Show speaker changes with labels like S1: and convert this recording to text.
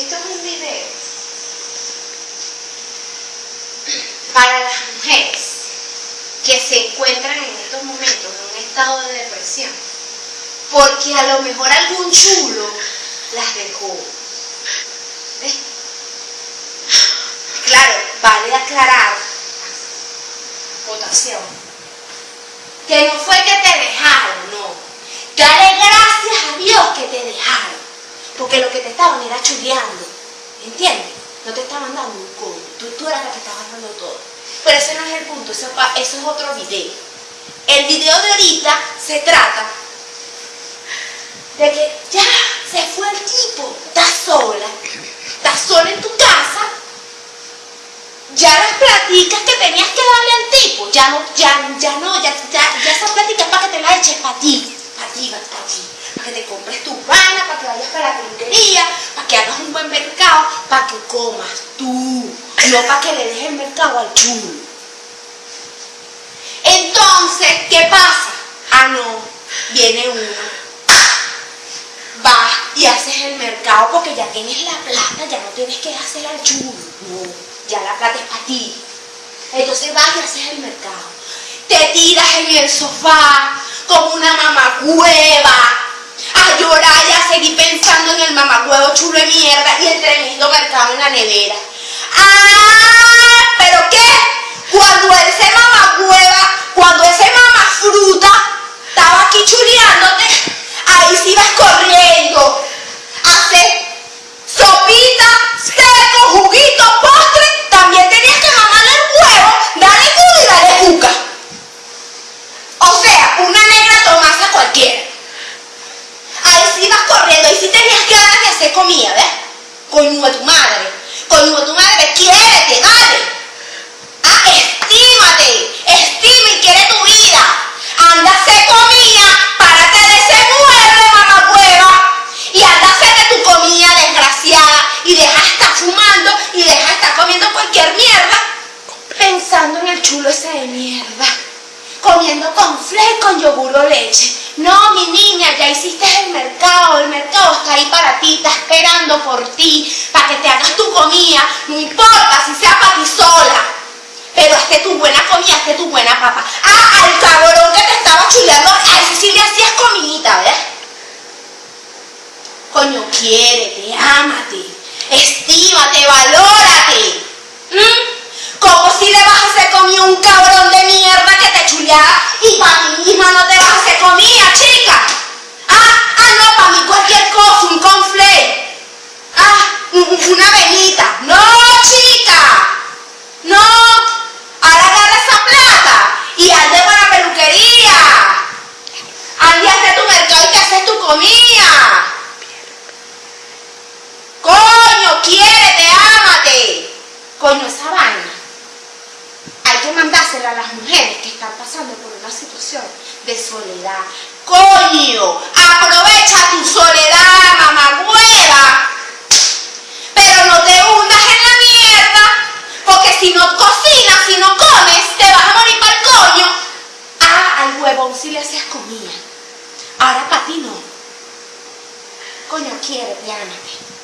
S1: Esto es un video para las mujeres que se encuentran en estos momentos en un estado de depresión, porque a lo mejor algún chulo las dejó. ¿Ves? Claro, vale aclarar, votación, que no fue que te dejaron, no. Dale gracias a Dios que te dejaron, porque lo que te estaban era chuleando, ¿entiendes? No te estaban dando un coño, tú, tú eras la que estabas dando todo. Pero ese no es el punto, eso, es otro video. El video de ahorita se trata de que ya se fue el tipo, estás sola, estás sola en tu casa, ya las platicas que tenías que darle al tipo, ya no, ya, ya no, ya, ya, ya esas pláticas para que te las eches para ti, para ti, para que te compres tu pana, para que vayas para la peluquería, para que hagas un buen mercado, para que comas tú, no para que le dejes el mercado al chulo. Entonces, ¿qué pasa? Ah, no, viene uno, vas y haces el mercado porque ya tienes la plata, ya no tienes que hacer al chulo, no, ya la plata es para ti. Entonces vas y haces el mercado. Te tiras en el sofá como una mamagüeva a llorar y a seguir el mamagüevo chulo de mierda y el tremendo mercado en la nevera. ¡Ah! ¿Pero qué? Cuando ese mamagüeva, cuando ese mamafruta estaba aquí chuleándote, ahí sí ibas corriendo a hacer sopita, seco, juguito, postre, también tenías que mamarle el huevo, darle culo y darle cuca. O sea, una negra tomasa cualquiera. Ahí sí ibas corriendo, ahí sí tenías ganas de hacer comida, ¿ves? Coño de tu madre, coño de tu madre, quiérete, dale. Ah, estímate, estima y quiere tu vida. Anda a hacer comida, párate de ese mueble, mamagüeva. Y anda a de tu comida desgraciada. Y deja de estar fumando y deja de estar comiendo cualquier mierda. Pensando en el chulo ese de mierda. Comiendo con con yogur o leche. No, mi niña, ya hiciste el mercado. El mercado está ahí para ti, está esperando por ti, para que te hagas tu comida. No importa si sea para ti sola. Pero hazte tu buena comida, hazte tu buena papa. Ah, al cabrón que te estaba chuleando, a ese sí hacías comidita, ¿ves? Coño, quiérete, ámate, estímate, valórate. ¿Mm? Como si le vas a hacer comida a un cabrón de mierda que te chuleaba y para mí misma no te vas a hacer comida, chica. Ah, ah, no, para mí cualquier cosa, un conflé. Ah, un- un- una velita. No, chica. No, ahora agarra esa plata y ande para la peluquería. Ande a hacer tu mercado y te haces tu comida. Coño, quiérete, ámate. Hay que mandársela a las mujeres que están pasando por una situación de soledad. Coño, aprovecha tu soledad, mamagüeva. Pero no te hundas en la mierda, porque si no cocinas, si no comes, te vas a morir para el coño. Ah, al huevón si le hacías comida. Ahora para ti no. Coño, quiérete, ámate.